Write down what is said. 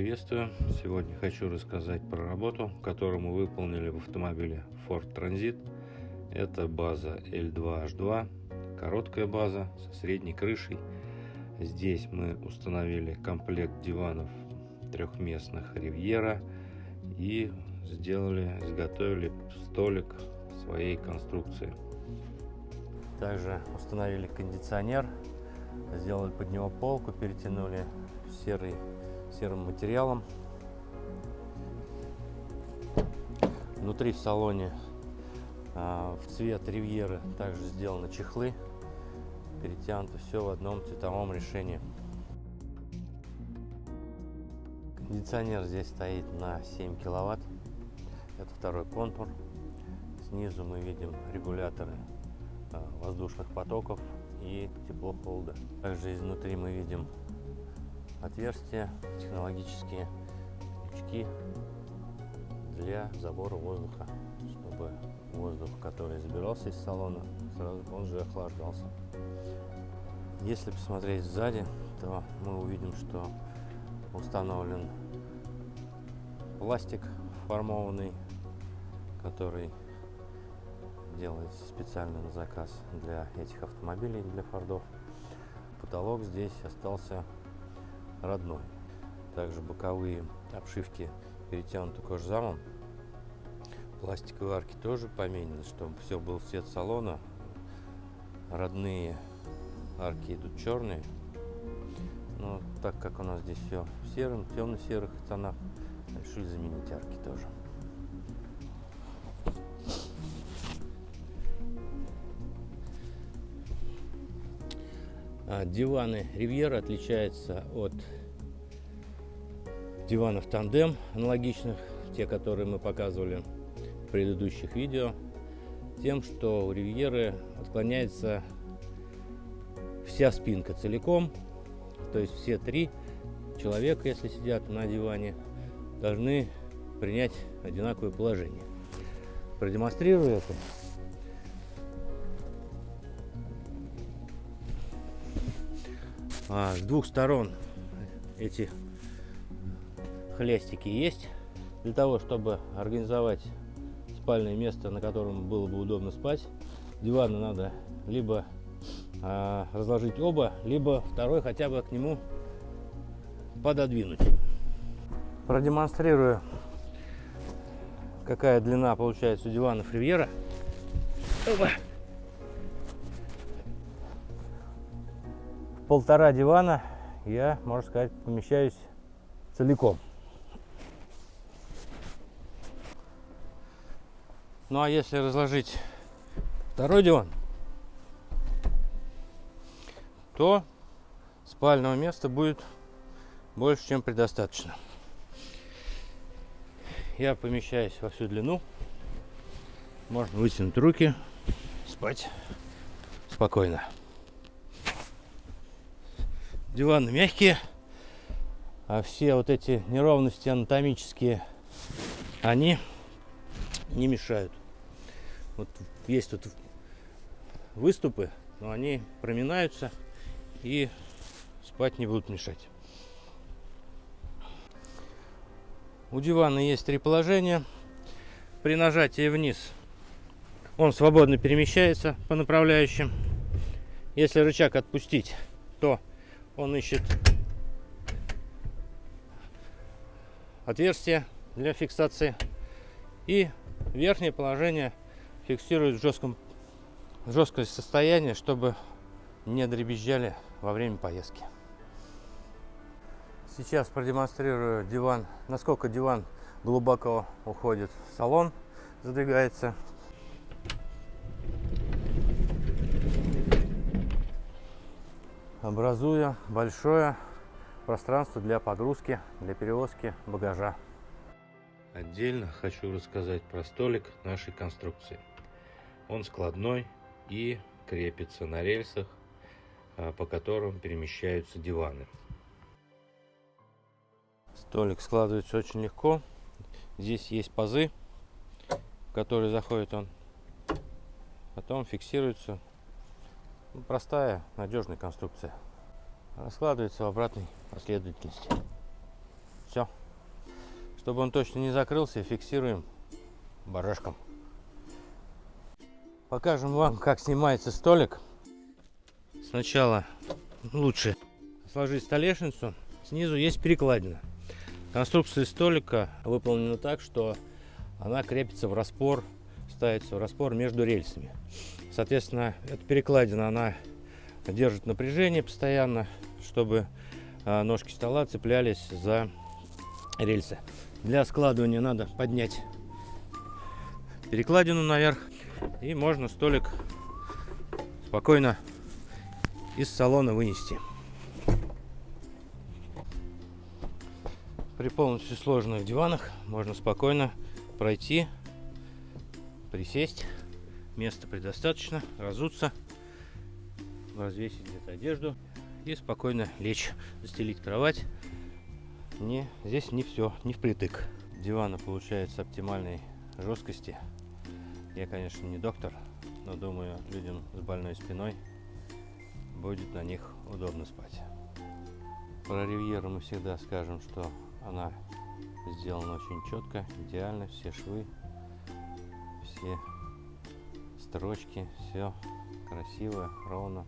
приветствую! Сегодня хочу рассказать про работу, которую мы выполнили в автомобиле Ford Transit. Это база L2H2, короткая база со средней крышей. Здесь мы установили комплект диванов трехместных Ривьера и сделали, изготовили столик своей конструкции. Также установили кондиционер, сделали под него полку, перетянули серый серым материалом. Внутри в салоне а, в цвет ривьеры также сделаны чехлы. Перетянуто все в одном цветовом решении. Кондиционер здесь стоит на 7 киловатт. Это второй контур. Снизу мы видим регуляторы а, воздушных потоков и тепло-холода. Также изнутри мы видим отверстия, технологические крючки для забора воздуха, чтобы воздух, который забирался из салона, сразу он же охлаждался. Если посмотреть сзади, то мы увидим, что установлен пластик формованный, который делается специально на заказ для этих автомобилей, для фордов. Потолок здесь остался родной. Также боковые обшивки перетянуты кожзамом. Пластиковые арки тоже поменены, чтобы все было в цвет салона. Родные арки идут черные. Но так как у нас здесь все в сером, темно-серых тонах, решили заменить арки тоже. А, диваны Ривьера отличаются от диванов тандем аналогичных, те, которые мы показывали в предыдущих видео, тем, что у Ривьеры отклоняется вся спинка целиком, то есть все три человека, если сидят на диване, должны принять одинаковое положение. Продемонстрирую это. А, с двух сторон эти хлястики есть для того, чтобы организовать спальное место, на котором было бы удобно спать. Диваны надо либо а, разложить оба, либо второй хотя бы к нему пододвинуть. Продемонстрирую, какая длина получается у диванов Ривьера. Опа. полтора дивана я, можно сказать, помещаюсь целиком. Ну а если разложить второй диван, то спального места будет больше, чем предостаточно. Я помещаюсь во всю длину. Можно вытянуть руки, спать спокойно. Диваны мягкие, а все вот эти неровности анатомические, они не мешают. Вот есть тут выступы, но они проминаются и спать не будут мешать. У дивана есть три положения. При нажатии вниз он свободно перемещается по направляющим. Если рычаг отпустить, то он ищет отверстие для фиксации и верхнее положение фиксирует в жестком жесткое состояние чтобы не дребезжали во время поездки сейчас продемонстрирую диван насколько диван глубоко уходит в салон задвигается образуя большое пространство для погрузки, для перевозки багажа. Отдельно хочу рассказать про столик нашей конструкции. Он складной и крепится на рельсах, а, по которым перемещаются диваны. Столик складывается очень легко. Здесь есть пазы, в которые заходит он. Потом фиксируется ну, простая, надежная конструкция. Раскладывается в обратной последовательности. Все. Чтобы он точно не закрылся, фиксируем барашком. Покажем вам, как снимается столик. Сначала лучше сложить столешницу. Снизу есть перекладина. Конструкция столика выполнена так, что она крепится в распор, ставится в распор между рельсами. Соответственно, эта перекладина, она держит напряжение постоянно, чтобы а, ножки стола цеплялись за рельсы. Для складывания надо поднять перекладину наверх и можно столик спокойно из салона вынести. При полностью сложенных диванах можно спокойно пройти, присесть, места предостаточно, разуться, развесить где-то одежду и спокойно лечь, застелить кровать. Не, здесь не все, не впритык. Дивана получается оптимальной жесткости. Я, конечно, не доктор, но думаю, людям с больной спиной будет на них удобно спать. Про ривьеру мы всегда скажем, что она сделана очень четко, идеально, все швы, все строчки, все красиво, ровно.